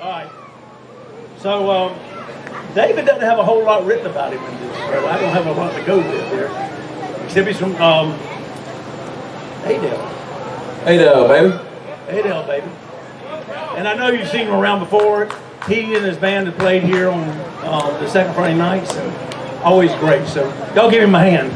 All right. So, um, David doesn't have a whole lot written about him in this. So I don't have a lot to go with here. Except he's from um, Adel. Hey baby. Adel, baby. And I know you've seen him around before. He and his band have played here on uh, the second Friday nights. so always great. So, y'all give him a hand.